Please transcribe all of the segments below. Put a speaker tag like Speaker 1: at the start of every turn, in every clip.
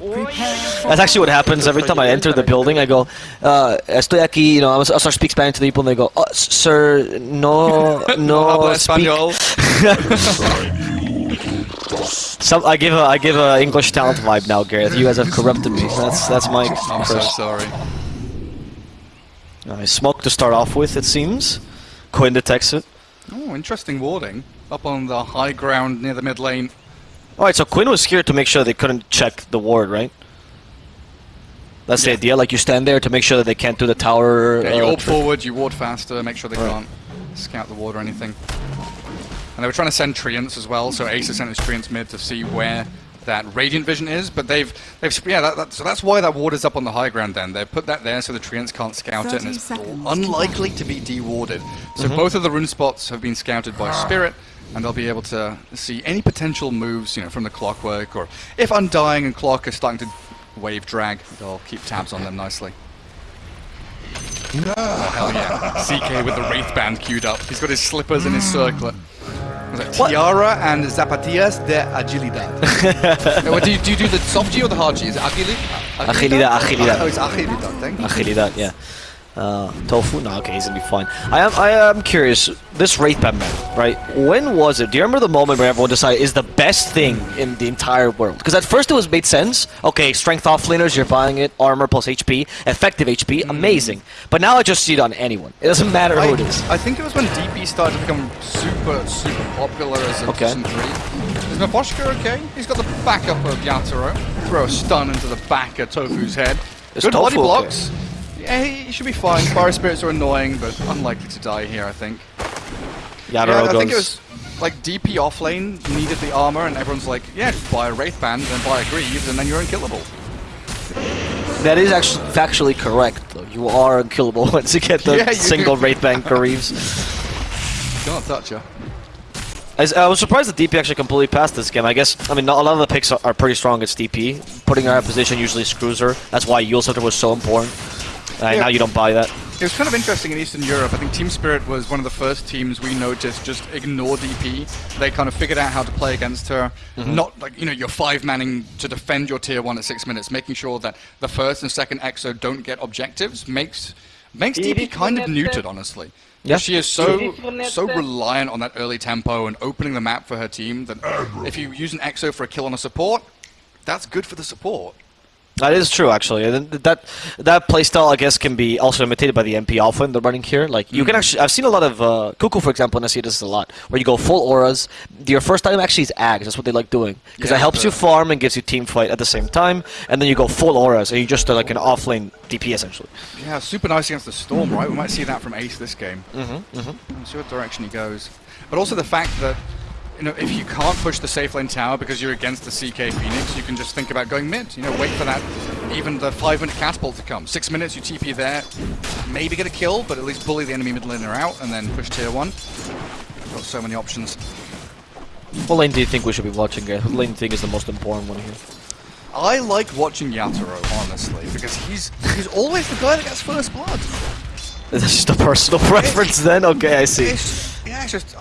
Speaker 1: That's actually what happens every time I enter the building. I go, uh, estoy aquí, you know, I start speak Spanish to the people and they go, oh, sir, no, no,
Speaker 2: habla
Speaker 1: speak.
Speaker 2: español.
Speaker 1: Some, I give a, I give a English talent vibe now, Gareth. You guys have corrupted me. That's, that's my
Speaker 2: I'm so
Speaker 1: curse.
Speaker 2: sorry.
Speaker 1: Uh, smoke to start off with, it seems. Quinn detects it.
Speaker 2: Oh, interesting warding. Up on the high ground near the mid lane.
Speaker 1: Alright, so Quinn was here to make sure they couldn't check the ward, right? That's the idea, like you stand there to make sure that they can't do the tower.
Speaker 2: Yeah, you
Speaker 1: uh,
Speaker 2: orb forward, you ward faster, make sure they
Speaker 1: Right.
Speaker 2: can't scout the ward or anything. And they were trying to send Treants as well, so Ace has sent his Treants mid to see where that Radiant Vision is, but they've, they've yeah, that, that, so that's why that ward is up on the high ground then. They've put that there so the Treants can't scout it, and it's unlikely to be de-warded. So
Speaker 1: Mm-hmm.
Speaker 2: both of the rune spots have been scouted by Spirit, and they'll be able to see any potential moves, you know, from the Clockwork, or if Undying and Clock are starting to wave drag, they'll keep tabs on them nicely. Oh, hell yeah. CK with the Wraith Band queued up. He's got his slippers and his hmm. circlet. Was it Tiara and Zapatillas de Agilidad. What, do, you, do you do the soft G or the hard G? Is it agilidad?
Speaker 1: Agilidad, agilidad.
Speaker 2: Oh, it's Agilidad, thank you.
Speaker 1: Agilidad, yeah. Uh, tofu? No, okay, he's gonna be fine. I am, I am curious. This Wraith Band man, right? When was it? Do you remember the moment where everyone decided is the best thing in the entire world? Because at first it was made sense. Okay, strength offlaners, you're buying it. Armor plus HP, effective HP, amazing. But now I just see it on anyone. It doesn't matter
Speaker 2: I,
Speaker 1: who it is.
Speaker 2: I think it was when DP started to become super, super popular as a
Speaker 1: Okay.
Speaker 2: Season 3. Is Miposhka okay? He's got the backup of Yatoro. Throw a stun into the back of Tofu's head.
Speaker 1: Is
Speaker 2: Good body
Speaker 1: Tofu okay?
Speaker 2: blocks. Yeah, Eh, he, he should be fine. Fire spirits are annoying, but unlikely to die here, I think.
Speaker 1: Yatoro
Speaker 2: yeah, I
Speaker 1: goes.
Speaker 2: think it was like DP offlane needed the armor, and everyone's like, yeah, just buy a Wraith Band, then buy a Greaves, and then you're unkillable.
Speaker 1: That is actually factually correct, though. You are unkillable once you get the
Speaker 2: Yeah, you-
Speaker 1: single Wraith Band Greaves.
Speaker 2: Can't touch her.
Speaker 1: Uh, I was surprised that DP actually completely passed this game. I guess, I mean, a lot of the picks are, are pretty strong against DP. Putting her out of position usually screws her. That's why Yule Scepter was so important. Uh, and
Speaker 2: Yeah.
Speaker 1: now you don't buy that.
Speaker 2: It was kind of interesting in Eastern Europe. I think Team Spirit was one of the first teams we noticed just ignore DP. They kind of figured out how to play against her. Mm-hmm. Not like, you know, you're five manning to defend your tier one at six minutes, making sure that the first and second EXO don't get objectives makes makes DP kind of neutered, honestly.
Speaker 1: Yeah.
Speaker 2: She is so so reliant on that early tempo and opening the map for her team that if you use an EXO for a kill on a support, that's good for the support.
Speaker 1: That is true, actually. And that that playstyle, I guess, can be also imitated by the MP Alpha in the running here. Like you can actually, I've seen a lot of uh, Cuckoo, for example, and I see this a lot, where you go full auras. Your first item actually is Ags. That's what they like doing because
Speaker 2: Yeah,
Speaker 1: it helps you farm and gives you team fight at the same time. And then you go full auras, and you just are like an offlane DP essentially.
Speaker 2: Yeah, super nice against the Storm, right? We might see that from Ace this game.
Speaker 1: Mm-hmm, mm-hmm.
Speaker 2: We'll see what direction he goes. But also the fact that, you know, if you can't push the safe lane tower because you're against the CK Phoenix, you can just think about going mid. You know, wait for that, even the five minute catapult to come. Six minutes, you TP there, maybe get a kill, but at least bully the enemy mid laner out and then push tier one. Got so many options.
Speaker 1: What lane do you think we should be watching? Uh, Guys? What lane do you think is the most important one here?
Speaker 2: I like watching Yatoro, honestly, because he's he's always the guy that gets first blood.
Speaker 1: Is this just a personal preference then? Okay, I see.
Speaker 2: It's, yeah, it's just, uh,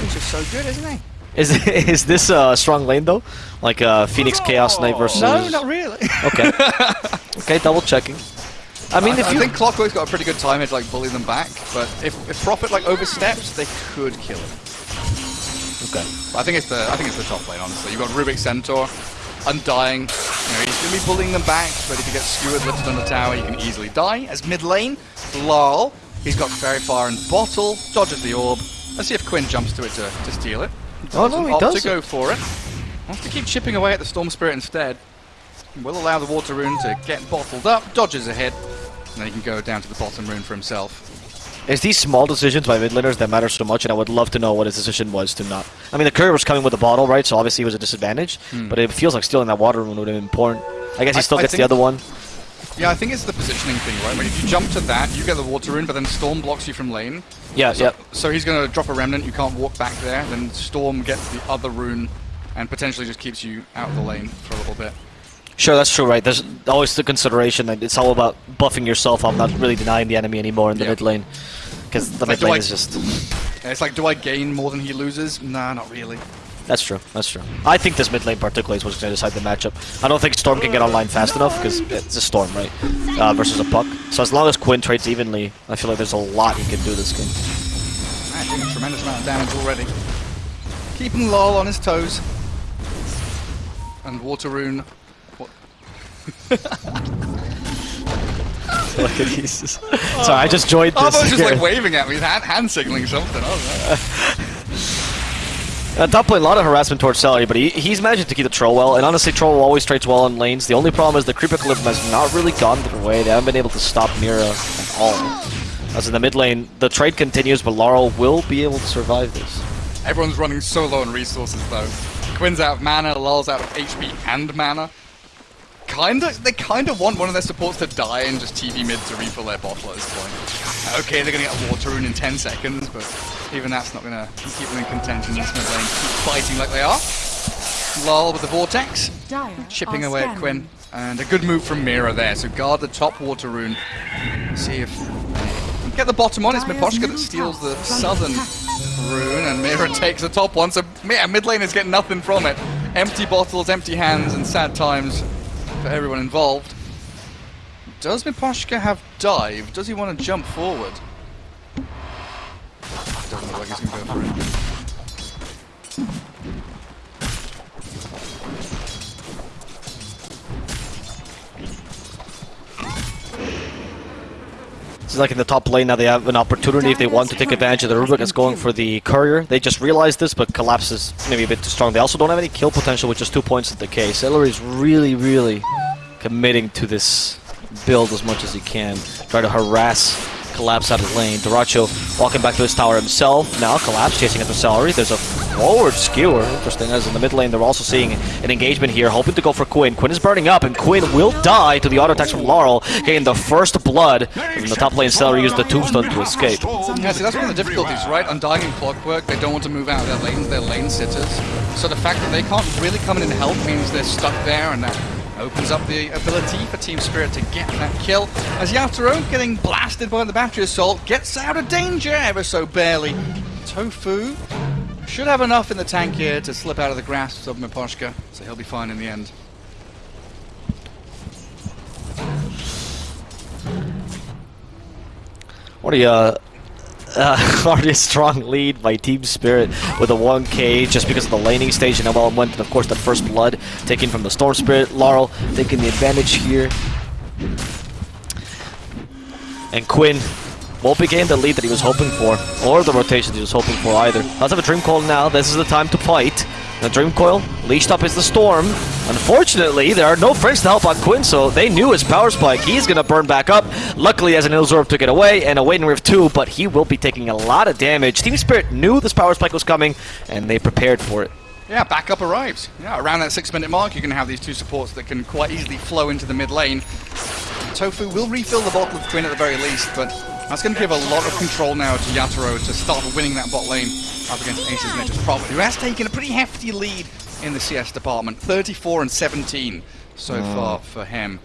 Speaker 2: he's just so good, isn't he?
Speaker 1: Is is this a strong lane though? Like uh, Phoenix Chaos Knight versus?
Speaker 2: No, not really.
Speaker 1: Okay. okay, double checking. I mean,
Speaker 2: I,
Speaker 1: if
Speaker 2: I
Speaker 1: you
Speaker 2: think Clockwork's got a pretty good timing to like bully them back, but if, if Prophet like oversteps, they could kill him.
Speaker 1: okay.
Speaker 2: I think it's the I think it's the top lane, honestly. You've got Rubik Centaur, Undying. You know, he's gonna be bullying them back, but if he gets skewered lifted on the tower, he can easily die. As mid lane, Lal, he's got Faerie Fire and Bottle, dodges the orb. Let's see if Quinn jumps to it to, to steal it.
Speaker 1: Oh, no, he doesn't.
Speaker 2: to go for it. Wants to keep chipping away at the Storm Spirit instead. Will allow the Water Rune to get bottled up, dodges ahead, and then he can go down to the bottom rune for himself.
Speaker 1: It's these small decisions by mid laners that matter so much, and I would love to know what his decision was to not. I mean, the courier was coming with a bottle, right? So obviously it was a disadvantage, hmm. but it feels like stealing that water rune would have been important. I guess he still
Speaker 2: I
Speaker 1: gets the other one.
Speaker 2: Yeah, I think it's the positioning thing, right? When if you jump to that, you get the water rune, but then Storm blocks you from lane.
Speaker 1: Yeah,
Speaker 2: So,
Speaker 1: yeah.
Speaker 2: so he's going to drop a remnant, you can't walk back there, then Storm gets the other rune and potentially just keeps you out of the lane for a little bit.
Speaker 1: Sure, that's true, right? There's always the consideration that it's all about buffing yourself up, not really denying the enemy anymore in the
Speaker 2: Yeah.
Speaker 1: mid lane. Because the
Speaker 2: Like,
Speaker 1: mid lane
Speaker 2: I-
Speaker 1: is just.
Speaker 2: And it's like, do I gain more than he loses? Nah, not really.
Speaker 1: That's true. That's true. I think this mid lane particularly is what's going to decide the matchup. I don't think Storm can get online fast enough because it's a Storm, right? Uh, versus a Puck. So as long as Quinn trades evenly, I feel like there's a lot he can do this game.
Speaker 2: Ah, doing a tremendous amount of damage already. Keeping Lol on his toes. And Water Rune. What?
Speaker 1: Look at these. Sorry, I just joined
Speaker 2: Oh,
Speaker 1: this.
Speaker 2: I was just like waving at me, hand, hand signaling something. I was like,
Speaker 1: Uh, top lane, a lot of harassment towards Seleri, but he, he's managed to keep the troll well. And honestly, troll always trades well in lanes. The only problem is the creep eclipse has not really gone their way. They haven't been able to stop Mira at all. As in the mid lane, the trade continues, but Laurel will be able to survive this.
Speaker 2: Everyone's running so low on resources though. Quinn's out of mana, Lol's out of HP and mana. Kinda, they kinda want one of their supports to die and just TV mid to refill their bottle at this point. Okay, they're gonna get a water rune in 10 seconds, but even that's not gonna keep them in contention in this mid lane. Keep fighting like they are. Lol with the vortex,
Speaker 3: Dire
Speaker 2: chipping away at. Quinn. And a good move from Mira there, so guard the top water rune. See if Get the bottom one, it's Miposhka that steals the
Speaker 3: tower is under
Speaker 2: southern rune, and Mira takes the top one, so yeah, mid lane is getting nothing from it. Empty bottles, empty hands, and sad times for everyone involved. Does Miposhka have dive? Does he want to jump forward? Doesn't look like he's going to go for it.
Speaker 1: It's like in the top lane now they have an opportunity if they want to take advantage of the Rubik that's going for the courier. They just realized this, but Collapse is maybe a bit too strong. They also don't have any kill potential with just two points of decay. Seleri is really, really committing to this build as much as he can. Try to harass Collapse out of lane. Dyrachyo walking back to his tower himself. Now Collapse chasing after Seleri. There's a forward skewer. Interesting, as in the mid lane they're also seeing an engagement here, hoping to go for Quinn. Quinn is burning up, and Quinn will die to the auto attacks from Laurel, getting the first blood. And the top lane Seleri used the tombstone to escape.
Speaker 2: Yeah, see, that's one of the difficulties, right? Undying and Clockwork, they don't want to move out of their lanes, they're lane sitters. So the fact that they can't really come in and help means they're stuck there, and that opens up the ability for Team Spirit to get that kill. As Yatoro, getting blasted by the Battery Assault, gets out of danger ever so barely. Tofu should have enough in the tank here to slip out of the grasp of Miposhka, so he'll be fine in the end.
Speaker 1: What a uh, uh, already a strong lead by Team Spirit with a 1k just because of the laning stage and how well it went. And of course, the first blood taken from the Storm Spirit. Laurel taking the advantage here. And Quinn won't be getting the lead that he was hoping for, or the rotation he was hoping for either. Let's have a Dream Coil now. This is the time to fight. The Dream Coil, leashed up is the Storm. Unfortunately, there are no friends to help on Quinn, so they knew his Power Spike. He's going to burn back up. Luckily, as an Illusory Orb took it away, and a Waning Rift too, but he will be taking a lot of damage. Team Spirit knew this Power Spike was coming, and they prepared for it.
Speaker 2: Yeah, backup arrives. Yeah, around that six minute mark, you can have these two supports that can quite easily flow into the mid lane. Tofu will refill the bottle of Quinn at the very least, but that's going to give a lot of control now to Yatoro to start winning that bot lane up against Aces Nature's Prophet, who has taken a pretty hefty lead in the CS department. 34 and 17 so hmm. far for him.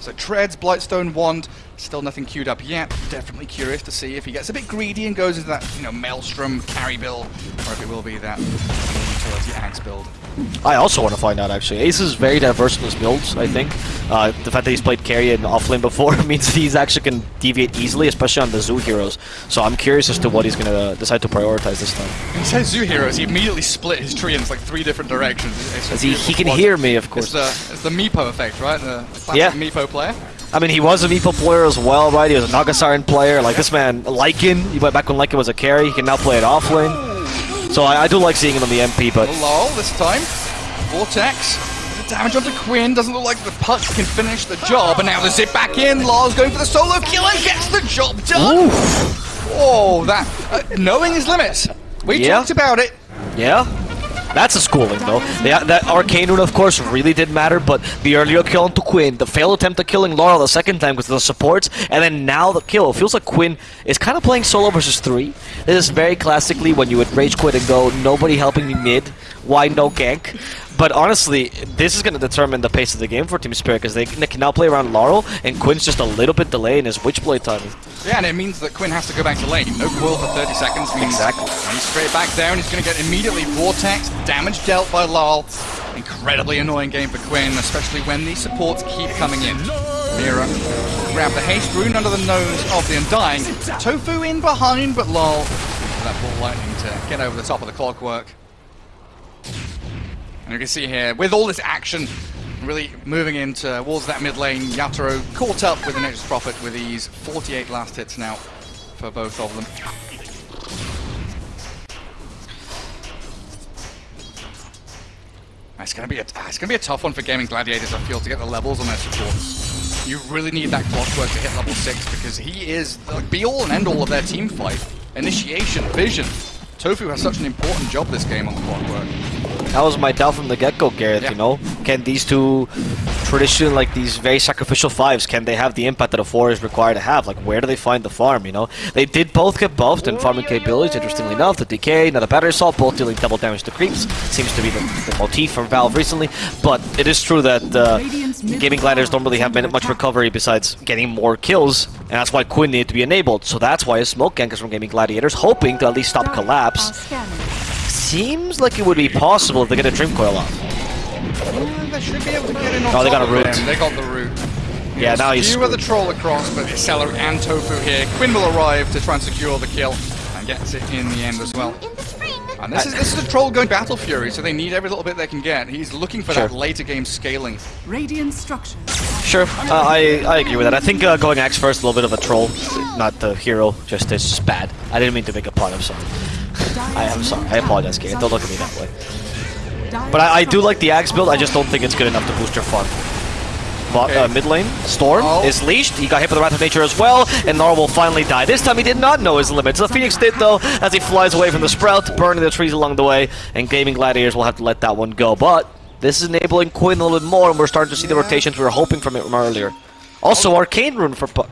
Speaker 2: So Treads, Blightstone, Wand, still nothing queued up yet. Definitely curious to see if he gets a bit greedy and goes into that, you know, Maelstrom carry build, or if it will be that utility axe build.
Speaker 1: I also want to find out actually. Ace is very diverse in his builds, I think. Uh, the fact that he's played carry and offlane before means he's actually can deviate easily, especially on the zoo heroes. So I'm curious as to what he's going to decide to prioritize this time.
Speaker 2: He says Zoo Heroes, he immediately split his tree in like three different directions. It's- it's
Speaker 1: he, he can hear me, of
Speaker 2: It's
Speaker 1: course.
Speaker 2: the, it's the Meepo effect, right? The, the classic
Speaker 1: Yeah.
Speaker 2: Meepo player.
Speaker 1: I mean, he was a Meepo player as well, right? He was a Nagasiren player. Like this man, Lycan, he went back when Lycan was a carry. He can now play it offlane. So I, I do like seeing him on the NP, but
Speaker 2: Lol, this time. Vortex. The damage onto Quinn doesn't look like the punch can finish the job, and now the zip back in. Lol's going for the solo kill and gets the job done. Oh, that uh, knowing his limits. We
Speaker 1: Yeah.
Speaker 2: talked about it.
Speaker 1: yeah. That's a schooling, though. The, that Arcane Rune, of course, really did matter, but the earlier kill onto Quinn, the failed attempt at killing Laurel the second time with the supports, and then now the kill. It feels like Quinn is kind of playing solo versus three. This is very classically when you would rage quit and go, nobody helping me mid, why no gank? But honestly, this is going to determine the pace of the game for Team Spirit because they can now play around Laurel, and Quinn's just a little bit delayed in his Witchblade timing.
Speaker 2: Yeah, and it means that Quinn has to go back to lane. No coil for 30 seconds means
Speaker 1: Exactly.
Speaker 2: he's straight back down, he's going to get immediately Vortex, damage dealt by Laurel. Incredibly annoying game for Quinn, especially when these supports keep coming in. Mira grab the haste rune under the nose of the Undying. Tofu in behind, but Lal that ball lightning to get over the top of the clockwork. And you can see here, with all this action really moving in towards that mid lane, Yatoro caught up with the Nature's Prophet with these 48 last hits now for both of them. It's gonna be a it's gonna be a tough one for Gaimin Gladiators, I feel, to get the levels on their supports. You really need that clockwork to hit level six because he is the be all and end all of their team fight. Initiation, vision. Tofu has such an important job this game on the clockwork.
Speaker 1: That was my doubt from the get-go, Gareth,
Speaker 2: Yeah.
Speaker 1: you know? Can these two traditional, like these very sacrificial fives, can they have the impact that a four is required to have? Like, where do they find the farm, you know? They did both get buffed in farming capabilities, interestingly enough. The DK, now the battery assault, both dealing double damage to creeps. Seems to be the, the motif from Valve recently. But it is true that uh, Gaming Gliders don't really have much recovery besides getting more kills, and that's why Quinn needed to be enabled. So that's why a smoke gank is from Gaimin Gladiators, hoping to at least stop collapse. Seems like it would be possible if they get a Dream Coil off.
Speaker 2: They should be able to get in on
Speaker 1: Oh, they got a root.
Speaker 2: him. They got the root.
Speaker 1: Yeah, now he's
Speaker 2: You are the troll across, but it's Seleri and Tofu here. Quinn will arrive to try and secure the kill and gets it in the end as well.
Speaker 3: In the spring.
Speaker 2: And this is this is a troll going Battle Fury, so they need every little bit they can get. He's looking for
Speaker 1: Sure.
Speaker 2: that later game scaling.
Speaker 4: Radiant structures.
Speaker 1: Sure, uh, I I agree with that. I think uh, going Axe first, a little bit of a troll, not the hero, just is bad. I didn't mean to make a pun. I'm sorry. I am sorry. I apologize, Kate. Don't look at me that way. But I, I do like the Axe build. I just don't think it's good enough to boost your fun. But uh, mid lane, Storm
Speaker 2: Oh.
Speaker 1: is leashed. He got hit by the Wrath of Nature as well, and Nara will finally die. This time he did not know his limits. The Phoenix did though, as he flies away from the Sprout, burning the trees along the way, and Gaimin Gladiators will have to let that one go. But this is enabling Quinn a little bit more, and we're starting to see the rotations we were hoping from it from earlier. Also, Arcane Rune for Puck.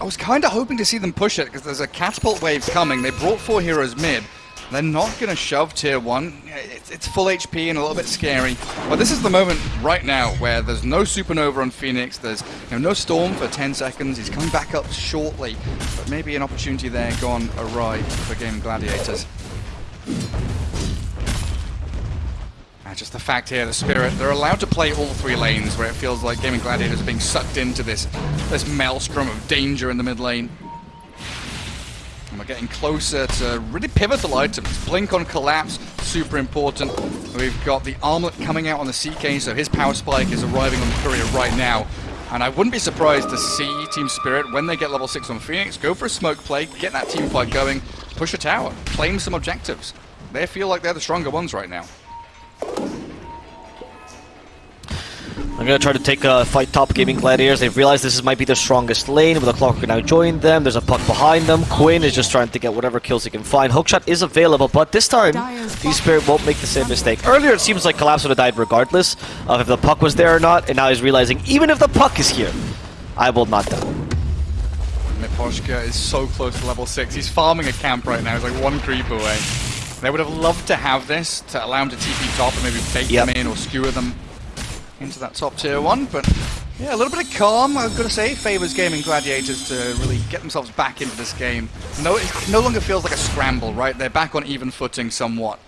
Speaker 2: I was kind of hoping to see them push it because there's a catapult wave coming. They brought four heroes mid. They're not going to shove tier one. It's, it's full HP and a little bit scary. But this is the moment right now where there's no supernova on Phoenix. There's you know, no storm for 10 seconds. He's coming back up shortly. But maybe an opportunity there gone awry for Game Gladiators. And just the fact here, the Spirit, they're allowed to play all three lanes where it feels like Gaimin Gladiators are being sucked into this, this maelstrom of danger in the mid lane. We're getting closer to really pivotal items. Blink on Collapse, super important. We've got the Armlet coming out on the CK, so his power spike is arriving on the Courier right now. And I wouldn't be surprised to see Team Spirit, when they get level 6 on Phoenix, go for a smoke play, get that team fight going, push a tower, claim some objectives. They feel like they're the stronger ones right now.
Speaker 1: I'm gonna try to take a fight top gaming gladiators. They've realized this might be their strongest lane, with a clock now joined them. There's a puck behind them. Quinn is just trying to get whatever kills he can find. Hookshot is available, but this time, the Spirit won't make the same mistake. Earlier, it seems like Collapse would have died regardless of if the puck was there or not, and now he's realizing even if the puck is here, I will not die.
Speaker 2: Miposhka is so close to level 6. He's farming a camp right now. He's like one creep away. They would have loved to have this to allow him to TP top and maybe bait
Speaker 1: Yep.
Speaker 2: them in or skewer them into that top tier one. But yeah, a little bit of calm, I've got to say, favors Gaimin Gladiators to really get themselves back into this game. No, it no longer feels like a scramble, right? They're back on even footing somewhat.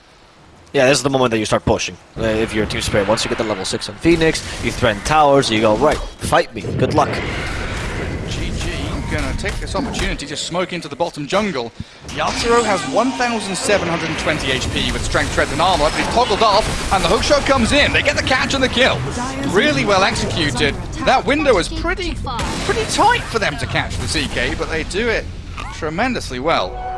Speaker 1: Yeah, this is the moment that you start pushing. Uh, if you're a Team Spirit, once you get the level 6 on Phoenix, you threaten towers, you go, right, fight me, good luck.
Speaker 2: GG gonna take this opportunity to smoke into the bottom jungle. Yatoro has 1,720 HP with Strength Tread and Armor, but he's toggled off, and the hookshot comes in. They get the catch and the kill. Really well executed. That window is pretty, pretty tight for them to catch the CK, but they do it tremendously well.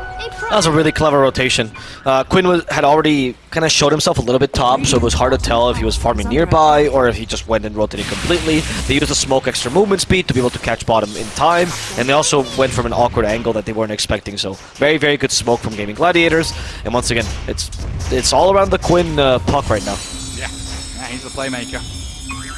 Speaker 1: That was a really clever rotation. Uh, Quinn was, had already kind of showed himself a little bit top, so it was hard to tell if he was farming nearby or if he just went and rotated completely. They used the smoke extra movement speed to be able to catch bottom in time, and they also went from an awkward angle that they weren't expecting. So very, very good smoke from Gaimin Gladiators. And once again, it's it's all around the Quinn uh, puck right now.
Speaker 2: Yeah, yeah he's the playmaker.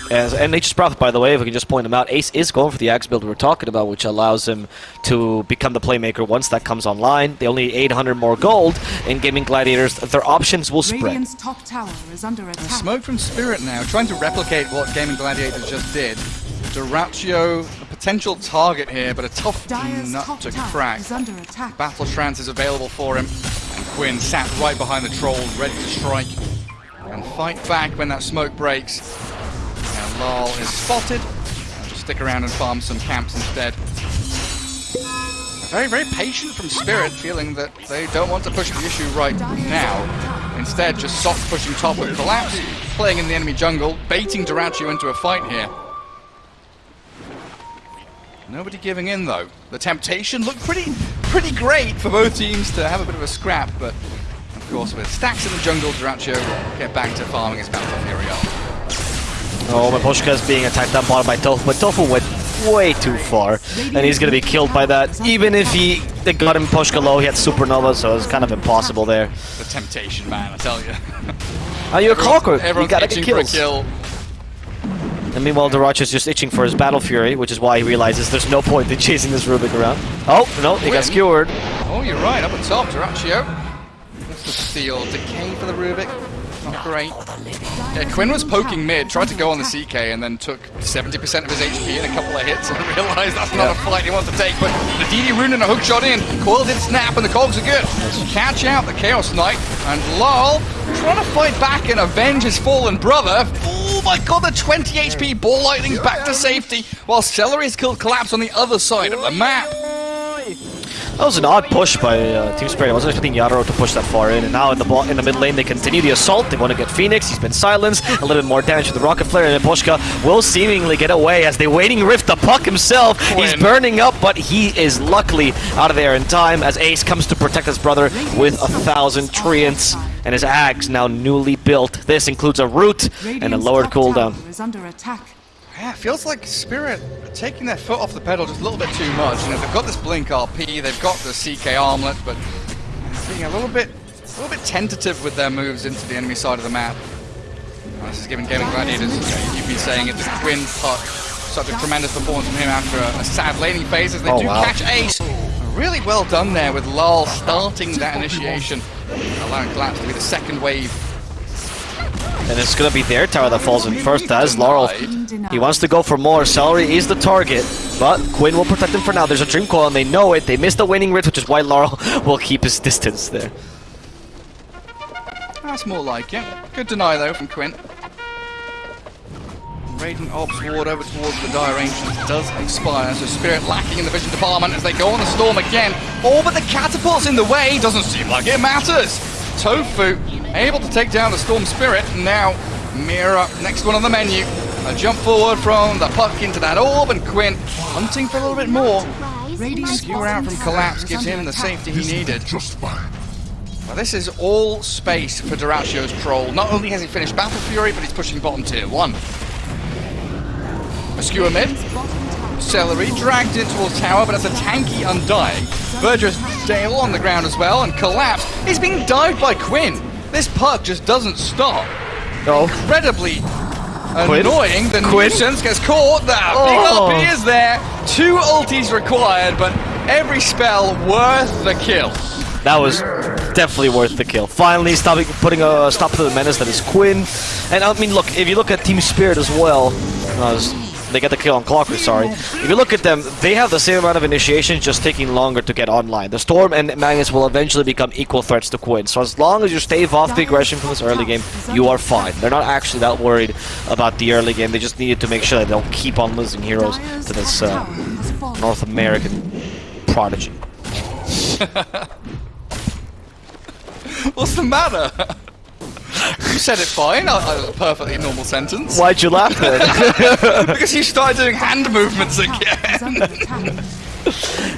Speaker 1: As, and Nature's Prophet, by the way, if we can just point him out, Ace is going for the Axe build we were talking about, which allows him to become the playmaker once that comes online. They only need 800 more gold in Gaimin Gladiators. Their options will spread.
Speaker 3: Radiant's top tower is under attack.
Speaker 2: Smoke from Spirit now, trying to replicate what Gaimin Gladiators just did. Dyrachyo, a potential target here, but a tough
Speaker 3: Dire's
Speaker 2: nut
Speaker 3: top
Speaker 2: to crack.
Speaker 3: is under attack.
Speaker 2: Battle Trance is available for him, and Quinn sat right behind the troll, ready to strike and fight back when that smoke breaks. Lal is spotted. I'll just stick around and farm some camps instead. Very, very patient from Spirit, feeling that they don't want to push the issue right now. Instead, just soft pushing top with Collapse, playing in the enemy jungle, baiting Dyrachyo into a fight here. Nobody giving in though. The temptation looked pretty pretty great for both teams to have a bit of a scrap, but of course with stacks in the jungle, Dyrachyo get back to farming his Battle Fury
Speaker 1: Oh, Miposhka is being attacked down bottom by Tofu, but Tofu went way too far, and he's going to be killed by that. Even if he they got him Poshka low, he had Supernova, so it's kind of impossible there.
Speaker 2: The temptation, man, I tell you.
Speaker 1: Are you a clockwork? You gotta get
Speaker 2: for a
Speaker 1: kills.
Speaker 2: kill.
Speaker 1: And meanwhile, Dyrachyo is just itching for his Battle Fury, which is why he realizes there's no point in chasing this Rubik around. Oh, no, he
Speaker 2: Win.
Speaker 1: got skewered.
Speaker 2: Oh, you're right, up on top, Dyrachyo. That's the steal. Decay for the Rubik. Not great. Yeah, uh, Quinn was poking mid, tried to go on the CK, and then took 70% of his HP in a couple of hits and realized that's not a fight he wants to take. But the DD rune and a hook shot in. Coil did snap, and the cogs are good. Catch out the Chaos Knight, and Lol trying to fight back and avenge his fallen brother. Oh my god, the 20 HP ball lightning back to safety, while Seleri's killed Collapse on the other side of the map.
Speaker 1: That was an odd push by uh, Team Spirit. I wasn't expecting Yatoro to push that far in. And now in the ball, in the mid lane, they continue the assault. They want to get Phoenix. He's been silenced. A little bit more damage with the Rocket Flare. And then Poshka will seemingly get away as they waning Rift the puck himself. He's burning up, but he is luckily out of there in time as Ace comes to protect his brother with a thousand treants. And his Ags now newly built. This includes a root and a
Speaker 3: Radiant's
Speaker 1: lowered
Speaker 3: top
Speaker 1: cooldown.
Speaker 3: Tower is under attack.
Speaker 2: Yeah, it feels like Spirit taking their foot off the pedal just a little bit too much. You know, they've got this Blink RP, they've got the CK armlet, but being a little bit, a little bit tentative with their moves into the enemy side of the map. Well, this is giving Gaimin Gladiators, you know, you've been saying it, the Quinn puck. Such a tremendous performance from him after a, a sad laning phase as they
Speaker 1: Oh,
Speaker 2: do
Speaker 1: wow.
Speaker 2: catch Ace. Really well done there with Lal starting that initiation, allowing Collapse to be the second wave.
Speaker 1: And it's going to be their tower that falls in first as Laurel. He wants to go for more. Seleri is the target, but Quinn will protect him for now. There's a Dream Coil and they know it. They missed the waning Rift, which is why Laurel will keep his distance there.
Speaker 2: That's more like it. Good deny though from Quinn. Radiant Ops Ward over towards the Dire Ancients does expire, so Spirit lacking in the vision department as they go on the storm again. All but the catapult's in the way, doesn't seem like it matters. Tofu able to take down the Storm Spirit. Now, Mira, next one on the menu. A jump forward from the puck into that orb, and Quinn hunting for a little bit more.
Speaker 3: Radiant's
Speaker 2: Skewer out from Collapse gives him the safety he needed. Well, this is all space for Dyrachyo's troll. Not only has he finished Battle Fury, but he's pushing bottom tier 1. A skewer mid. Seleri dragged in towards tower, but it's a tanky Undying. Burgess Dale on the ground as well, and Collapse is being dived by Quinn. This puck just doesn't stop.
Speaker 1: Oh,
Speaker 2: Incredibly
Speaker 1: Quinn?
Speaker 2: annoying. The
Speaker 1: Quinn?
Speaker 2: nuisance gets caught. The
Speaker 1: Oh.
Speaker 2: big up is there. Two ultis required, but every spell worth the kill.
Speaker 1: that was definitely worth the kill. Finally, stopping, putting a stop to the menace that is Quinn. And I mean, look, if you look at Team Spirit as well, uh, they get the kill on Clockwork, sorry. If you look at them, they have the same amount of initiation, just taking longer to get online. The Storm and Magnus will eventually become equal threats to Quinn. So as long as you stave off the aggression from this early game, you are fine. They're not actually that worried about the early game. They just needed to make sure that they don't keep on losing heroes to this uh. North American prodigy.
Speaker 2: What's the matter? you said it fine. A, a perfectly normal sentence.
Speaker 1: Why'd you laugh then?
Speaker 2: Because you started doing hand movements again.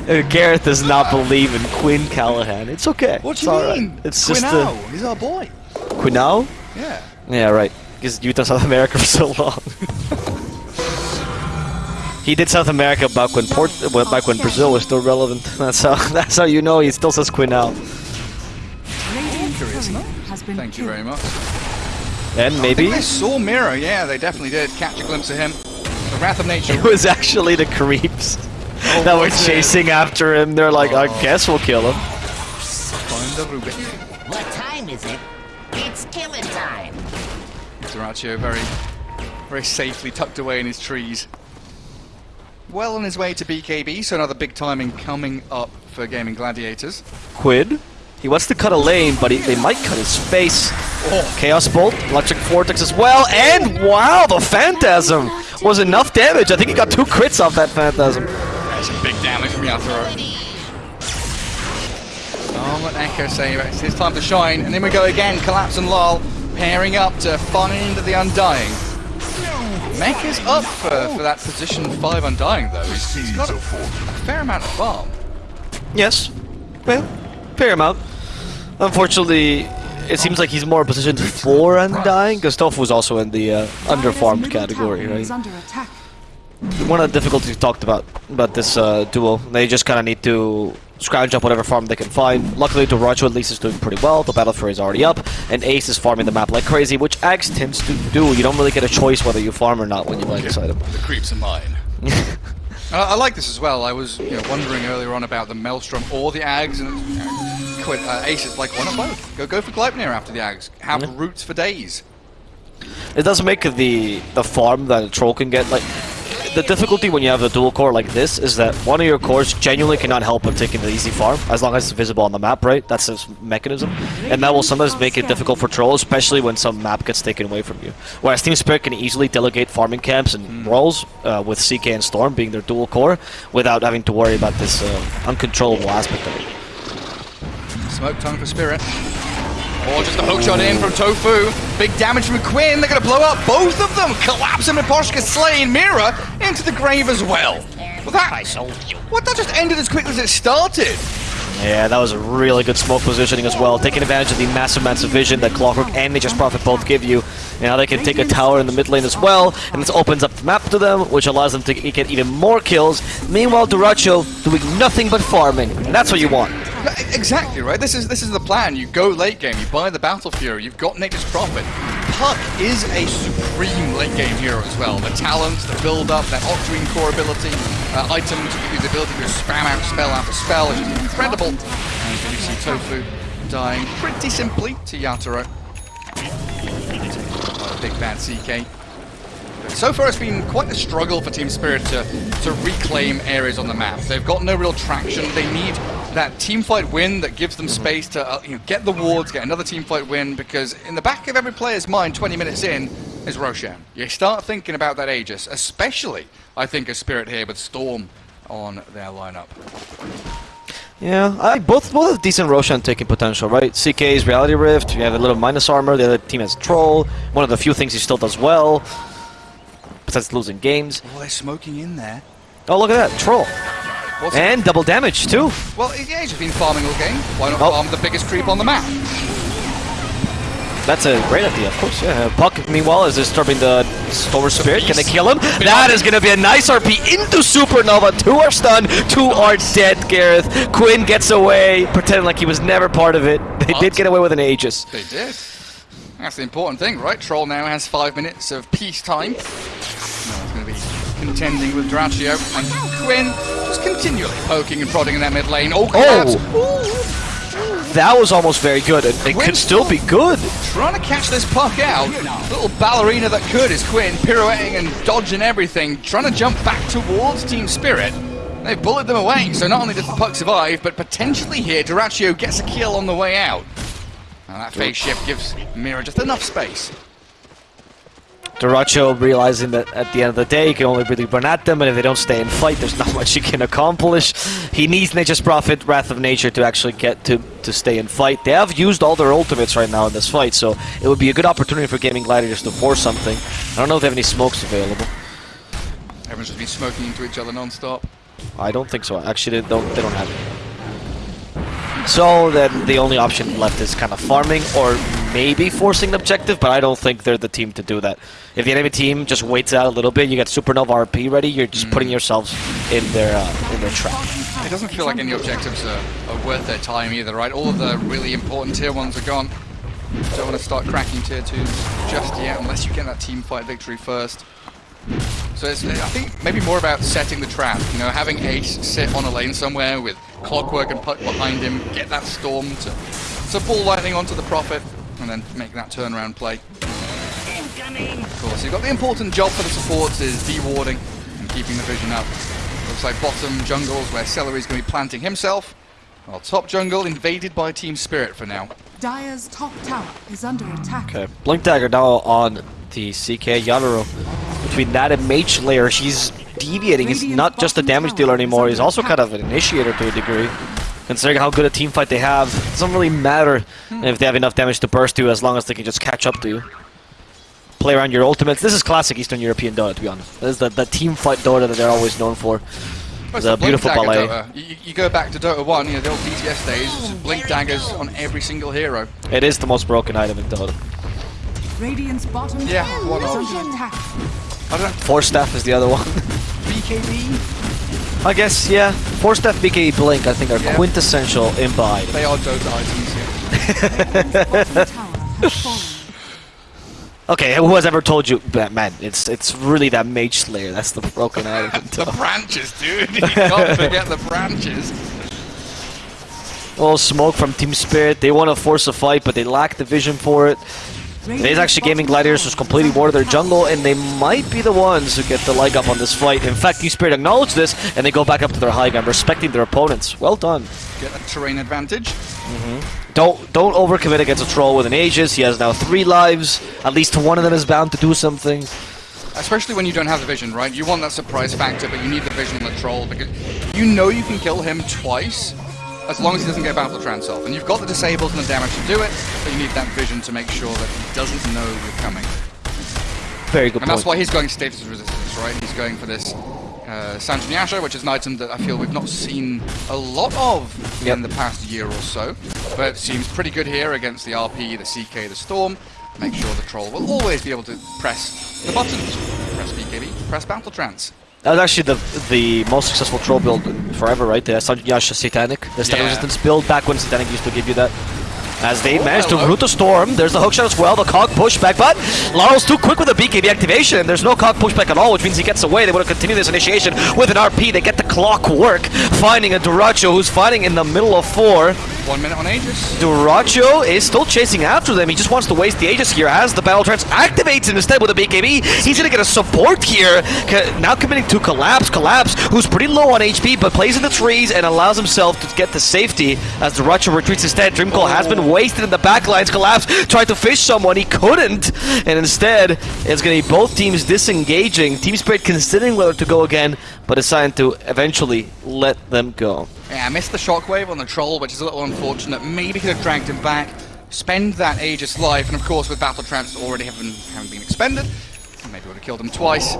Speaker 1: Uh, Gareth does not believe in Quinn Callahan. It's okay.
Speaker 2: What
Speaker 1: it's
Speaker 2: do you
Speaker 1: alright.
Speaker 2: mean?
Speaker 1: It's just
Speaker 2: Quinao,
Speaker 1: uh,
Speaker 2: he's our boy.
Speaker 1: Quinao?
Speaker 2: Yeah.
Speaker 1: Yeah, right. Because Utah, South America for so long. he did South America back when Port, back when Brazil was still relevant. That's how. That's how you know he still says Quinao.
Speaker 3: Radiant
Speaker 2: Curious
Speaker 3: has been
Speaker 2: Thank you very much.
Speaker 1: And
Speaker 2: I
Speaker 1: maybe
Speaker 2: think they saw Mira, yeah, they definitely did catch a glimpse of him. The Wrath of Nature.
Speaker 1: it was actually the creeps
Speaker 2: Oh,
Speaker 1: that were
Speaker 2: was it?
Speaker 1: chasing after him. They're like, I
Speaker 2: Oh.
Speaker 1: guess we'll kill him.
Speaker 2: Find the Rubik.
Speaker 4: What time is it? It's killing time.
Speaker 2: Dyrachyo very, very safely tucked away in his trees. Well on his way to BKB, so another big timing coming up for Gaimin Gladiators.
Speaker 1: Quid. He wants to cut a lane, but he, they might cut his face.
Speaker 2: Oh,
Speaker 1: Chaos Bolt, Electric Vortex as well, and wow, the Phantasm was enough damage. I think he got two crits off that Phantasm.
Speaker 2: that's a big damage from Yatoro. Oh, let Echo say it's his time to shine, and then we go again. Collapse and Lol pairing up to find the Undying. Mecha's up for, for that position 5 Undying, though. He's, he's got a, a fair amount of farm.
Speaker 1: Yes. Well, fair amount. Unfortunately, it seems like he's more positioned for Undying, because was also in the uh, underfarmed category, right?
Speaker 3: is under attack.
Speaker 1: One of the difficulties we talked about about this uh, duo, they just kind of need to scrounge up whatever farm they can find. Luckily, Dyrachyo at least is doing pretty well. The Battle Fury is already up, and Ace is farming the map like crazy, which Axe tends to do. You don't really get a choice whether you farm or not when you land inside him.
Speaker 2: The creeps are mine. I, I like this as well. I was you know, wondering earlier on about the Maelstrom or the Ags, and you know, quite, uh, Ace is like, why not both? Go go for Gleipnir after the Ags. Have
Speaker 1: Yeah.
Speaker 2: roots for days.
Speaker 1: It does make the the farm that a troll can get like the difficulty when you have a dual core like this is that one of your cores genuinely cannot help but taking the easy farm as long as it's visible on the map, right? That's its mechanism, and that will sometimes make it difficult for trolls, especially when some map gets taken away from you. Whereas Team Spirit can easily delegate farming camps and roles uh, with CK and Storm being their dual core without having to worry about this uh, uncontrollable aspect of it.
Speaker 2: Smoke tongue for Spirit. Or just a hook shot in from Tofu. Big damage from Quinn. They're going to blow up both of them. Collapse him and Poshka slaying Mira into the grave as well. Well, that, what, that just ended as quickly as it started.
Speaker 1: Yeah, that was a really good smoke positioning as well, taking advantage of the massive amounts of vision that Clockwork and Nature's Prophet both give you. Now they can take a tower in the mid lane as well, and this opens up the map to them, which allows them to get even more kills. Meanwhile, Dyrachyo doing nothing but farming, and that's what you want.
Speaker 2: Exactly right. This is this is the plan. You go late game. You buy the Battle Fury. You've got Nature's Prophet. Puck is a supreme late game hero as well. The talents, the build up, that Octarine core ability, uh, items give you the ability to spam out spell after spell, which is incredible. And you see Tofu dying pretty simply to Yatoro. Big bad CK. So far, it's been quite a struggle for Team Spirit to, to reclaim areas on the map. They've got no real traction. They need that team fight win that gives them space to uh, you know, get the wards, get another team fight win, because in the back of every player's mind, 20 minutes in, is Roshan. You start thinking about that Aegis, especially, I think, a Spirit here with Storm on their lineup.
Speaker 1: Yeah, I, both both have decent Roshan taking potential, right? CK is Reality Rift, you have a little minus armor, the other team has Troll, one of the few things he still does well, besides losing games.
Speaker 2: Oh, they're smoking in there.
Speaker 1: Oh, look at that, Troll.
Speaker 2: What's
Speaker 1: And double damage, too.
Speaker 2: Well, yeah, he's been farming all game. Why not
Speaker 1: Oh.
Speaker 2: farm the biggest creep on the map?
Speaker 1: That's a great idea, of course, yeah. Puck, meanwhile, is disturbing the Storm Spirit. Can they kill him? That is going to be a nice RP into Supernova. Two are stunned, two are dead, Gareth. Quinn gets away, pretending like he was never part of it. They
Speaker 2: What?
Speaker 1: did get away with an Aegis.
Speaker 2: They did. That's the important thing, right? Troll now has five minutes of peace time. Now it's going to be contending with Dyrachyo and Quinn just continually poking and prodding in that mid lane. Oh, oh! collapse.
Speaker 1: That was almost very good, and it could still be good.
Speaker 2: Trying to catch this puck out. Little ballerina that could is Quinn, pirouetting and dodging everything, trying to jump back towards Team Spirit. They've bullied them away, so not only does the puck survive, but potentially here, Dyrachyo gets a kill on the way out. And that phase shift gives Mira just enough space.
Speaker 1: Dyrachyo realizing that at the end of the day, he can only really run at them, and if they don't stay in fight, there's not much he can accomplish. He needs Nature's Prophet, Wrath of Nature, to actually get to, to stay in fight. They have used all their ultimates right now in this fight, so it would be a good opportunity for Gaimin Gladiators to force something. I don't know if they have any smokes available.
Speaker 2: Everyone's just been smoking into each other non-stop.
Speaker 1: I don't think so. Actually, they don't, they don't have it. So then the only option left is kind of farming or maybe forcing an objective, but I don't think they're the team to do that. If the enemy team just waits out a little bit, you get Supernova RP ready, you're just putting yourselves in their uh, in their trap.
Speaker 2: It doesn't feel like any objectives are, are worth their time either, right? All of the really important tier ones are gone. Don't want to start cracking tier 2s just yet unless you get that team fight victory first. So it's, I think maybe more about setting the trap. You know, having Ace sit on a lane somewhere with Clockwork and Puck behind him, get that Storm to, to ball lightning onto the Prophet, and then make that turnaround play.
Speaker 4: Incoming!
Speaker 2: Of course, you've got the important job for the supports is de-warding and keeping the vision up. Looks like bottom jungles where Seleri's going to be planting himself, while top jungle invaded by Team Spirit for now.
Speaker 3: Dire's top tower is under attack.
Speaker 1: Okay, Blink Dagger now on the CK Yatoro. Between that and Mage Slayer, she's deviating. He's not just a damage dealer anymore, he's also kind of an initiator to a degree. Considering how good a team fight they have, it doesn't really matter if they have enough damage to burst you as long as they can just catch up to you. Play around your ultimates. This is classic Eastern European Dota, to be honest. This is the, the team fight Dota that they're always known for.
Speaker 2: Well,
Speaker 1: It's a beautiful ballet.
Speaker 2: You, you go back to Dota 1, you know, the old DTS days, just Blink Daggers on every single hero.
Speaker 1: It is the most broken item in Dota.
Speaker 3: Radiant's bottom
Speaker 2: Yeah,
Speaker 3: tower
Speaker 2: one
Speaker 3: is
Speaker 2: of-
Speaker 3: under.
Speaker 2: I don't know,
Speaker 1: Force Staff is the other one.
Speaker 2: BKB?
Speaker 1: I guess, yeah. Force Staff, BKB, Blink, I think are
Speaker 2: Yeah.
Speaker 1: quintessential imba items.
Speaker 2: They are Dota items, yeah.
Speaker 3: Radiant's bottom tower has fallen.
Speaker 1: Okay, who has ever told you, but man, it's it's really that Mage Slayer. That's the broken item.
Speaker 2: The branches, dude! You can't forget the branches.
Speaker 1: Oh, smoke from Team Spirit. They want to force a fight, but they lack the vision for it. Is actually Gaimin Gladiators who's completely bored of their jungle, and they might be the ones who get the leg up on this fight. In fact, Team Spirit acknowledge this, and they go back up to their high ground, respecting their opponents. Well done.
Speaker 2: Get a terrain advantage. Mm-hmm.
Speaker 1: Don't don't overcommit against a troll with an Aegis. He has now three lives. At least one of them is bound to do something.
Speaker 2: Especially when you don't have the vision, right? You want that surprise factor, but you need the vision on the troll because you know you can kill him twice as long as he doesn't get battle trance off. And you've got the disables and the damage to do it, but you need that vision to make sure that he doesn't know you're coming.
Speaker 1: Very good
Speaker 2: And that's why he's going status resistance, right? He's going for this uh, which is an item that I feel we've not seen a lot of
Speaker 1: Yep.
Speaker 2: in the past year or so. But it seems pretty good here against the RP, the CK, the Storm. Make sure the Troll will always be able to press the buttons. Press BKB, press Battle Trance.
Speaker 1: That was actually the the most successful troll build forever, right? The Sange and Yasha Satanic. The static
Speaker 2: Yeah.
Speaker 1: resistance build back when Satanic used to give you that. As they
Speaker 2: Oh,
Speaker 1: managed to root the storm, there's the hookshot as well, the cog pushback, but Laurel's too quick with the BKB activation. There's no cog pushback at all, which means he gets away. They want to continue this initiation with an RP. They get the clock work, finding a Dyrachyo who's fighting in the middle of four.
Speaker 2: One minute on Aegis.
Speaker 1: Dyrachyo is still chasing after them. He just wants to waste the Aegis here as the Battle Trance activates instead with a BKB. He's going to get a support here. Now committing to Collapse. Collapse, who's pretty low on HP, but plays in the trees and allows himself to get to safety as Dyrachyo retreats instead. Dream Coil has been wasted in the backlines. Collapse tried to fish someone. He couldn't. And instead, it's going to be both teams disengaging. Team Spirit considering whether to go again, but deciding to eventually let them go.
Speaker 2: Yeah, I missed the shockwave on the Troll, which is a little unfortunate. Maybe could have dragged him back, spend that Aegis life, and of course with Battle Trance already having, having been expended, maybe would have killed him twice.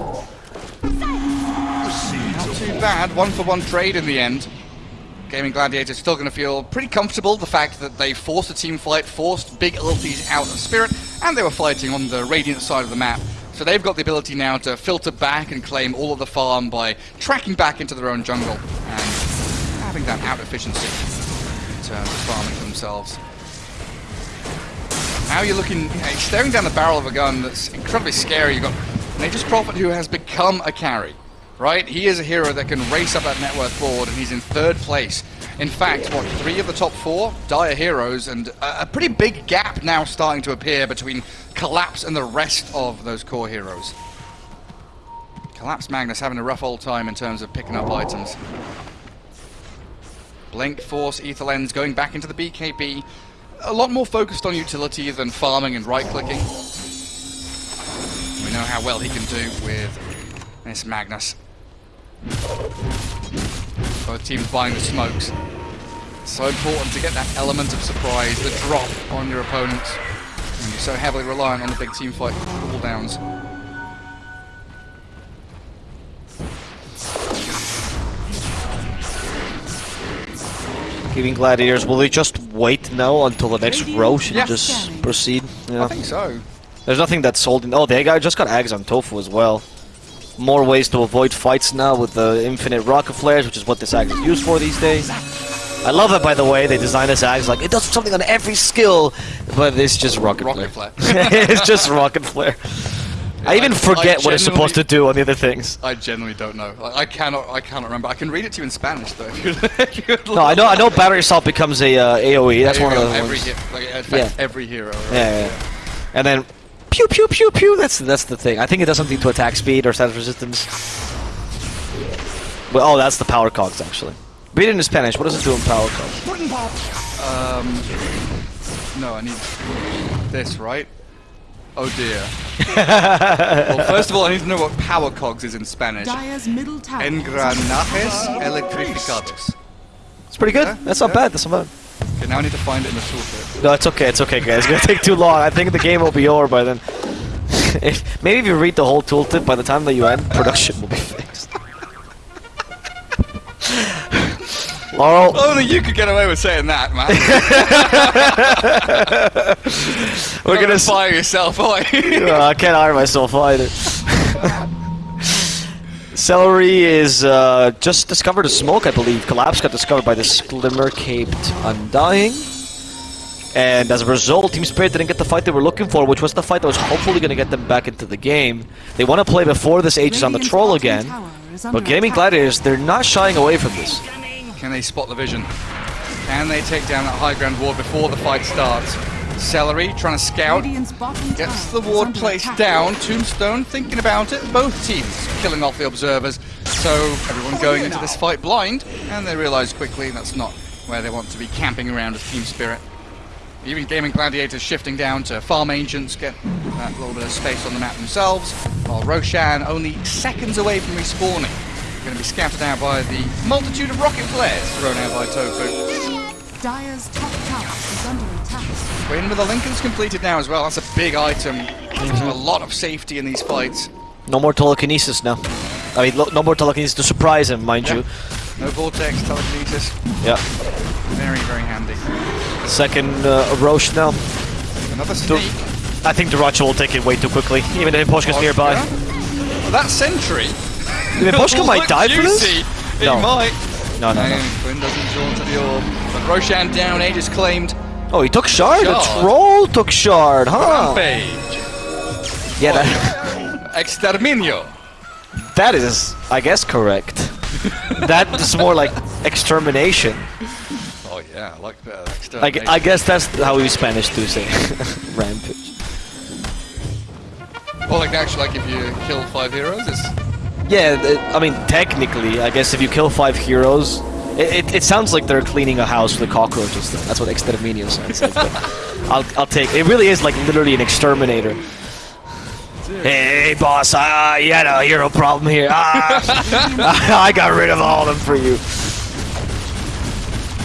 Speaker 2: Not too bad, one for one trade in the end. Gaimin Gladiators still going to feel pretty comfortable the fact that they forced a team fight, forced big ultis out of Spirit, and they were fighting on the Radiant side of the map. So they've got the ability now to filter back and claim all of the farm by tracking back into their own jungle and having that out efficiency in terms of farming for themselves. Now you're looking, uh, staring down the barrel of a gun that's incredibly scary. You've got Nature's Prophet who has become a carry, right? He is a hero that can race up that net worth board and he's in third place. In fact, what, three of the top four? Dire heroes and a, pretty big gap now starting to appear between Collapse and the rest of those core heroes. Collapse Magnus having a rough old time in terms of picking up items. Blink, Force, Ether Lens going back into the BKB. A lot more focused on utility than farming and right-clicking. We know how well he can do with this Magnus. Both teams buying the smokes. So important to get that element of surprise, the drop on your opponents. And you're so heavily reliant on the big team fight cooldowns.
Speaker 1: Giving Gladiators, will they just wait now until the next row should
Speaker 2: Yeah.
Speaker 1: just proceed? Yeah.
Speaker 2: I think so.
Speaker 1: There's nothing that's holding. Oh, they got, just got eggs on Tofu as well. More ways to avoid fights now with the infinite rocket flares, which is what this Ag is used for these days. I love it, by the way. They designed this axe like it does something on every skill, but it's just rocket,
Speaker 2: Rocket
Speaker 1: flare.
Speaker 2: flare.
Speaker 1: it's just rocket flare. I even
Speaker 2: I-
Speaker 1: forget
Speaker 2: I
Speaker 1: what it's supposed to do on the other things.
Speaker 2: I genuinely don't know. Like, I cannot. I cannot remember. I can read it to you in Spanish though. If you'd, if you'd
Speaker 1: No, I know. I know. Battery assault becomes a uh, AOE. That's one of the
Speaker 2: every
Speaker 1: ones.
Speaker 2: hit, like, it affects
Speaker 1: Yeah.
Speaker 2: every hero. right?
Speaker 1: Yeah, yeah, yeah. And then pew pew pew pew. That's that's the thing. I think it does something to attack speed or status resistance. But, oh, that's the power cogs actually. Read it in Spanish. What does it do in power cogs?
Speaker 2: Um, no, I need this, right? Oh dear. well, first of all, I need to know what power cogs is in Spanish.
Speaker 3: Dire's middle tower.
Speaker 2: Engranajes electrificados.
Speaker 1: It's pretty good.
Speaker 2: Yeah,
Speaker 1: That's not
Speaker 2: yeah.
Speaker 1: bad. That's not bad.
Speaker 2: Okay, now I need to find it in the toolkit.
Speaker 1: No, it's okay. It's okay, guys. It's gonna take too long. I think the game will be over by then. if, maybe if you read the whole tooltip, by the time that you end, production will be fixed. Laurel,
Speaker 2: Only you could get away with saying that, man.
Speaker 1: we're gonna.
Speaker 2: fire yourself.
Speaker 1: Uh, I can't hire myself either. Seleri is uh, just discovered a smoke, I believe. Collapse got discovered by this glimmer caped Undying. And as a result, Team Spirit didn't get the fight they were looking for, which was the fight that was hopefully going to get them back into the game. They want to play before this ages on the troll again.
Speaker 3: tower is under
Speaker 1: But Gaimin
Speaker 3: attack.
Speaker 1: Gladiators, they're not shying away from this.
Speaker 2: Can they spot the vision? Can they take down that high ground ward before the fight starts? Seleri trying to scout. Gets the ward placed
Speaker 3: attack.
Speaker 2: down. Tombstone thinking about it. Both teams killing off the observers. So everyone going into this fight blind, and they realise quickly that's not where they want to be camping around as Team Spirit. Even Gaimin Gladiators shifting down to farm agents, get a little bit of space on the map themselves, while Roshan only seconds away from respawning. Going to be scattered out by the multitude of rocket flares thrown out by Tofu.
Speaker 3: Dire's top tower is under attack.
Speaker 2: Quinn with the Linken's completed now as well. That's a big item. Gives him a lot of safety in these fights.
Speaker 1: No more telekinesis now. I mean, no more telekinesis to surprise him, mind
Speaker 2: Yeah.
Speaker 1: you.
Speaker 2: No vortex, telekinesis.
Speaker 1: Yeah.
Speaker 2: Very, very handy.
Speaker 1: Second uh, Roche now.
Speaker 2: Another sneak.
Speaker 1: I think Dyrachyo will take it way too quickly, even if Poshka's nearby.
Speaker 2: Well, that sentry.
Speaker 1: Even Poshka might die for this?
Speaker 2: juicy. He
Speaker 1: No.
Speaker 2: might.
Speaker 1: No, no, no.
Speaker 2: Quinn doesn't draw to the orb. But Roshan down, Aegis claimed.
Speaker 1: Oh, he took Shard?
Speaker 2: Shard?
Speaker 1: The troll took Shard, huh?
Speaker 2: Rampage.
Speaker 1: Yeah, that,
Speaker 2: Exterminio.
Speaker 1: that is, I guess, correct. that is more like extermination.
Speaker 2: Oh yeah, I like that.
Speaker 1: I, I guess that's how we Spanish do say rampage.
Speaker 2: Well, like actually, like if you kill five heroes, it's
Speaker 1: Yeah, I mean, technically, I guess if you kill five heroes, it, it, it sounds like they're cleaning a house with cockroaches. Though. That's what exterminio sounds like. I'll, I'll take. It really is like literally an exterminator. Hey, boss, uh, you had a hero problem here. Ah, I got rid of all of them for you.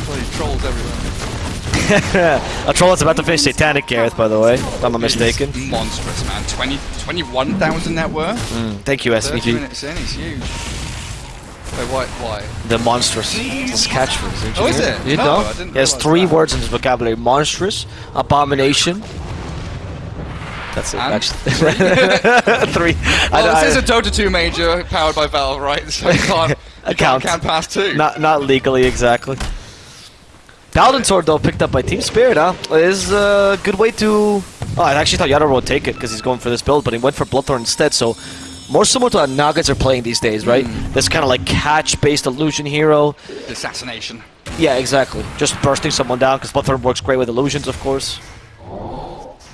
Speaker 2: bloody trolls everywhere.
Speaker 1: a troll that's about to face Satanic Gareth, by the way, if I'm not mistaken.
Speaker 2: Monstrous, man. 20, 21,000 net worth.
Speaker 1: Thank you,
Speaker 2: 30
Speaker 1: SVG.
Speaker 2: minutes in, he's huge. Wait, why? Why?
Speaker 1: The monstrous. It's catchphrase. Oh, you
Speaker 2: Oh, is it?
Speaker 1: You
Speaker 2: No,
Speaker 1: know?
Speaker 2: I didn't
Speaker 1: He has three
Speaker 2: that.
Speaker 1: words in his vocabulary: monstrous, abomination. That's it. Actually, three. I- oh,
Speaker 2: Well,
Speaker 1: I-
Speaker 2: this is a Dota 2 major powered by Valve, right? So you can't, you can't, two.
Speaker 1: not not legally exactly. Paladin Sword though picked up by Team Spirit, huh? Is a good way to. Oh, I actually thought Yatoro would take it because he's going for this build, but he went for Bloodthorn instead. So more similar to what Nuggets are playing these days, right?
Speaker 2: Hmm.
Speaker 1: This kind of like catch-based illusion hero.
Speaker 2: Assassination.
Speaker 1: Yeah, exactly. Just bursting someone down because Bloodthorn works great with illusions, of course.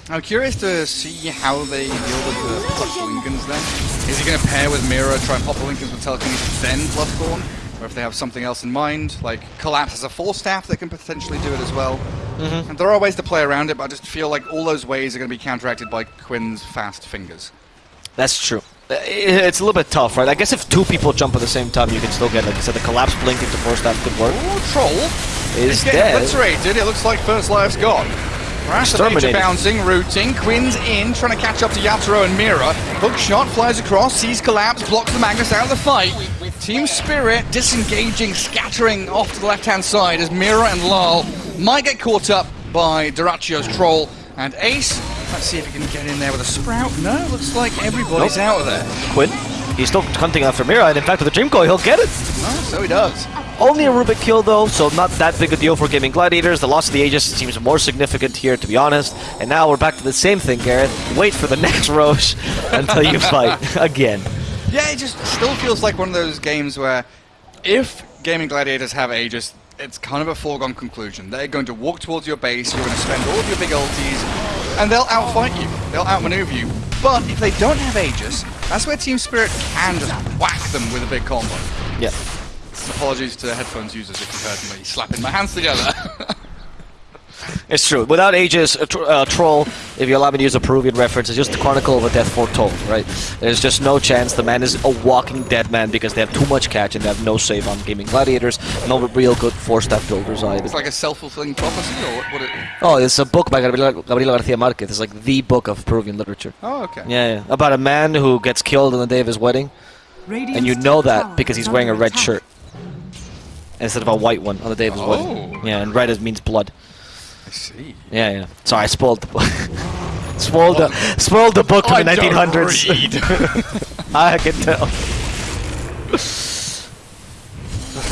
Speaker 2: I'm curious to see how they deal with the Linkens then. Is he going to pair with Mira, try and pop the Linkens with Telekinesis, then Bloodthorn? Or if they have something else in mind, like Collapse as a Force Staff that can potentially do it as well. And there are ways to play around it, but I just feel like all those ways are going to be counteracted by Quinn's fast fingers.
Speaker 1: That's true. Uh, It's a little bit tough, right? I guess if two people jump at the same time, you can still get, like I said, the collapse blink into force that could work.
Speaker 2: Ooh, Troll
Speaker 1: Is
Speaker 2: getting
Speaker 1: dead.
Speaker 2: obliterated. It looks like First Life's gone. Rash the Major bouncing, rooting. Quinn's in, trying to catch up to Yatoro and Mira. Hook shot flies across, sees collapse, blocks the Magnus out of the fight. Team Spirit disengaging, scattering off to the left-hand side as Mira and Lal might get caught up by Dyrachyo's troll and Ace. Let's see if he can get in there with a sprout. No, looks like everybody's
Speaker 1: Nope.
Speaker 2: out of there.
Speaker 1: Quinn, he's still hunting after Mira, and in fact, with the Dream Coil, he'll get it.
Speaker 2: Oh, so he does.
Speaker 1: Only a Rubik kill though, so not that big a deal for Gaimin Gladiators. The loss of the Aegis seems more significant here, to be honest. And now we're back to the same thing, Gareth. Wait for the next Roche until you fight again.
Speaker 2: Yeah, it just still feels like one of those games where if Gaimin Gladiators have Aegis, it's kind of a foregone conclusion. They're going to walk towards your base, you're going to spend all of your big ultis, and they'll outfight you. They'll outmaneuver you. But if they don't have Aegis, that's where Team Spirit can just whack them with a big combo.
Speaker 1: Yeah.
Speaker 2: Apologies to headphones users if you heard me slapping my hands together.
Speaker 1: It's true. Without Aegis, a tr- uh, Troll, if you allow me to use a Peruvian reference, is just the Chronicle of a Death Foretold, right? There's just no chance. The man is a walking dead man because they have too much catch and they have no save on Gaimin Gladiators. No real good four-step builders either.
Speaker 2: it's like a self-fulfilling prophecy, or what? what it,
Speaker 1: Oh, it's a book by Gabriela, Gabriela Garcia Marquez. It's like the book of Peruvian literature.
Speaker 2: oh, okay.
Speaker 1: Yeah, yeah. About a man who gets killed on the day of his wedding, and you know that because he's wearing a red shirt instead of a white one on the day of his
Speaker 2: Oh.
Speaker 1: wedding. Yeah, and red is, means blood.
Speaker 2: I see.
Speaker 1: Yeah, yeah. Sorry, I spoiled the book. spoiled the oh. spoiled the book from the oh,
Speaker 2: I don't
Speaker 1: 1900s.
Speaker 2: read.
Speaker 1: I can tell.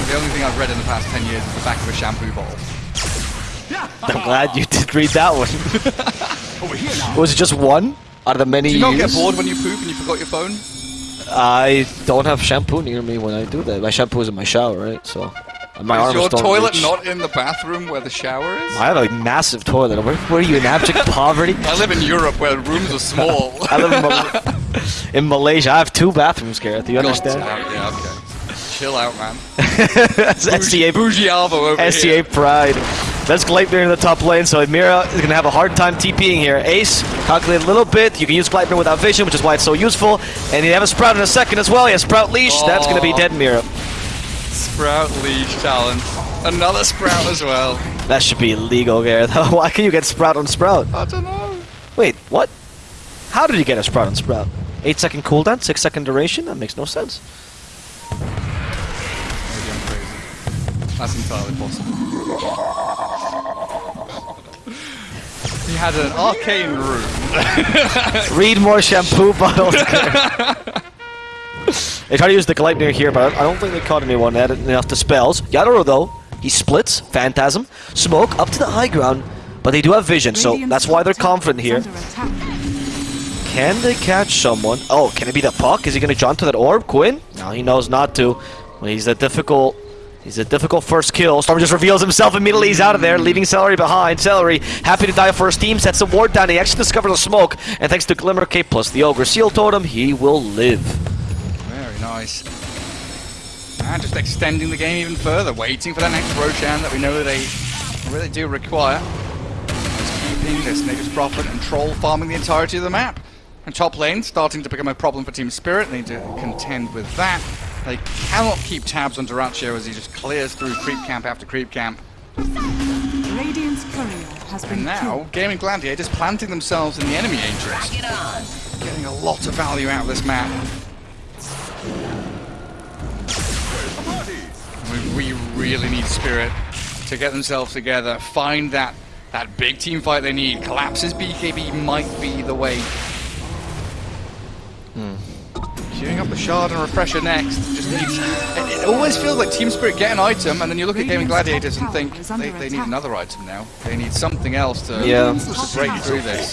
Speaker 2: the only thing I've read in the past 10 years is the back of a shampoo bottle.
Speaker 1: I'm glad you did read that one. Oh, Was it just one out of the many
Speaker 2: Do you not get bored when you poop and you forgot your phone?
Speaker 1: I don't have shampoo near me when I do that. My shampoo is in my shower, right? So my
Speaker 2: Is
Speaker 1: arms
Speaker 2: your toilet
Speaker 1: reach.
Speaker 2: not in the bathroom where the shower is?
Speaker 1: I have a massive toilet. Where, where are you in abject poverty?
Speaker 2: I live in Europe where rooms are small.
Speaker 1: I live in, Mal- in Malaysia. I have two bathrooms, Gareth. Do you
Speaker 2: God
Speaker 1: understand?
Speaker 2: Yeah, okay. Chill out, man.
Speaker 1: That's SCA,
Speaker 2: Bougie Alvo over
Speaker 1: SCA
Speaker 2: here.
Speaker 1: pride. That's Gleipnir in the top lane, so Mira is going to have a hard time TPing here. Ace, calculate a little bit. You can use Gleipnir without vision, which is why it's so useful. And you have a Sprout in a second as well. He has Sprout Leash. That's going to be
Speaker 2: Oh.
Speaker 1: dead Mira.
Speaker 2: Sprout leash challenge. Another Sprout as well.
Speaker 1: That should be illegal, Gareth. Why can you get Sprout on Sprout?
Speaker 2: I don't know.
Speaker 1: Wait, what? How did you get a Sprout on Sprout? 8 second cooldown, 6 second duration? That makes no sense.
Speaker 2: Maybe I'm crazy. That's entirely possible. he had an arcane rune.
Speaker 1: Read more shampoo bottles. they try to use the Gleipnir here, but I don't think they caught anyone at it enough to spells. Yatoro, though, he splits, Phantasm, Smoke up to the high ground, but they do have vision, so that's why they're confident here. Can they catch someone? Oh, can it be the puck? Is he going to jump to that orb? Quinn? No, he knows not to. Well, he's a difficult... He's a difficult first kill. Storm just reveals himself immediately. He's out of there, leaving Seleri behind. Seleri, happy to die for his team, sets a ward down. He actually discovers the smoke, and thanks to Glimmer Cape plus the Ogre Seal Totem, he will live.
Speaker 2: Very nice. And just extending the game even further, waiting for that next Roshan that we know that they really do require. Just keeping this Nature's Prophet and Troll farming the entirety of the map. And top lane starting to become a problem for Team Spirit. They need to contend with that. They cannot keep tabs on Dyrachyo as he just clears through creep camp after creep camp.
Speaker 3: Radiant's courier has been
Speaker 2: And now,
Speaker 3: killed.
Speaker 2: Gaimin Gladiators planting themselves in the enemy Aegis. Getting a lot of value out of this map. We, we really need Spirit to get themselves together, find that that big team fight they need. Collapses BKB might be the way. Hmm. Queuing up the shard and refresher next. Just needs. It, it always feels like Team Spirit get an item, and then you look at Gaimin Gladiators and think they, they need another item now. They need something else to,
Speaker 1: Yeah.
Speaker 2: to break through this.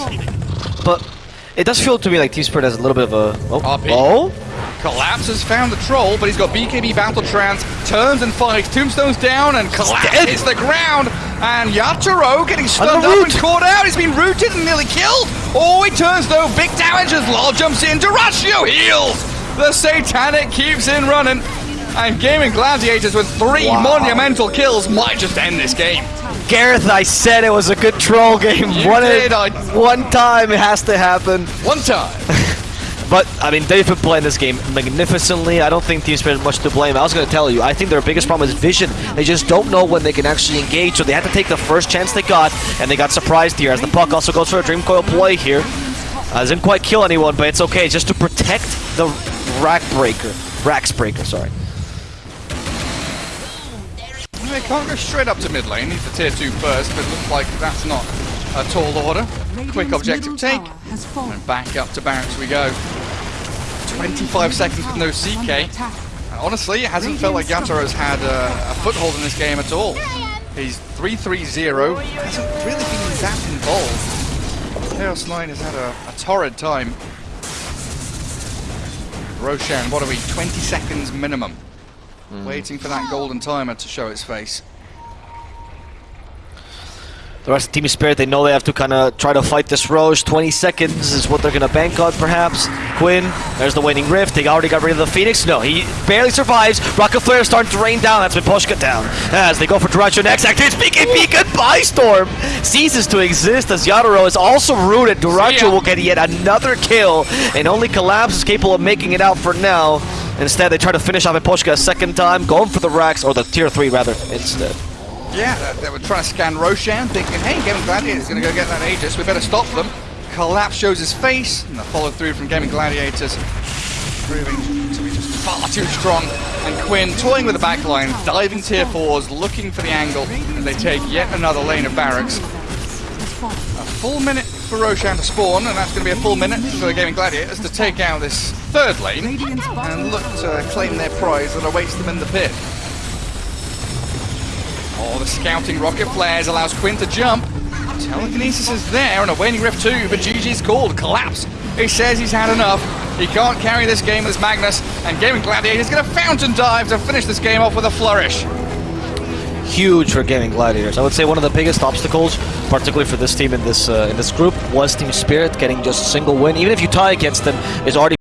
Speaker 1: But it does feel to me like Team Spirit has a little bit of a... Oh?
Speaker 2: RP.
Speaker 1: oh?
Speaker 2: Collapse has found the troll, but he's got BKB Battle Trance, turns and fights, tombstones down, and Collapse
Speaker 1: dead.
Speaker 2: hits the ground. And Yatoro getting stunned up
Speaker 1: root.
Speaker 2: and caught out. He's been rooted and nearly killed. Oh, he turns though. Big damage as Lol jumps in. Dyrachyo heals. The Satanic keeps in running. And Gaimin Gladiators with three
Speaker 1: Wow.
Speaker 2: monumental kills might just end this game.
Speaker 1: Gareth, I said it was a good troll game.
Speaker 2: You
Speaker 1: one,
Speaker 2: did, I-
Speaker 1: one time it has to happen.
Speaker 2: One time.
Speaker 1: But, I mean, they've been playing this game magnificently. I don't think Team Spirit has much to blame. I was going to tell you, I think their biggest problem is vision. They just don't know when they can actually engage, so they had to take the first chance they got, and they got surprised here, as the puck also goes for a Dream Coil play here. Uh, doesn't quite kill anyone, but it's okay, just to protect the Rack Breaker. Racks Breaker, sorry.
Speaker 2: They can't go straight up to mid lane. Needs the tier 2 first, but it looks like that's not a tall order. Quick objective take.
Speaker 3: tower has fallen.
Speaker 2: And back up to barracks we go. 25 seconds with no
Speaker 3: Tower is under
Speaker 2: CK. Honestly, it hasn't felt like Yatoro's had a, a foothold in this game at all. He's 3-3-0, hasn't really been that involved. Chaos 9 has had a, a torrid time. Roshan, what are we, 20 seconds minimum? Hmm. Waiting for that golden timer to show its face.
Speaker 1: The rest of Team is Spirit, they know they have to kind of try to fight this Roche. 20 seconds is what they're going to bank on, perhaps. Quinn, there's the waning rift. They already got rid of the Phoenix. No, he barely survives. Rocket Flare is starting to rain down. That's Miposhka down. As they go for Direction next. Activates BKB. Goodbye, Storm. Ceases to exist as Yatoro is also rooted.
Speaker 2: Dyrachyo
Speaker 1: will get yet another kill. And only Collapse is capable of making it out for now. Instead, they try to finish off Miposhka a second time, going for the Rex, or the Tier 3 rather, instead.
Speaker 2: Yeah, they- they were trying to scan Roshan, thinking, hey, Gaimin Gladiators going to go get that Aegis, we better stop them. Collapse shows his face, and the follow through from Gaimin Gladiators proving to be just far too strong. And Quinn toying with the backline, diving tier 4s, looking for the angle, and they take yet another lane of barracks. A full minute for Roshan to spawn, and that's going to be a full minute for the Gaimin Gladiators to take out this third lane and look to claim their prize that awaits them in the pit. Oh, the scouting rocket flares allows Quinn to jump. Telekinesis is there and a waning rift too, but GG's called. Collapse. He says he's had enough. He can't carry this game with Magnus, and Gaimin Gladiator is going to fountain dive to finish this game off with a flourish.
Speaker 1: huge for gaimin gladiators. I would say one of the biggest obstacles, particularly for this team in this uh, in this group, was Team Spirit getting just a single win. Even if you tie against them, is already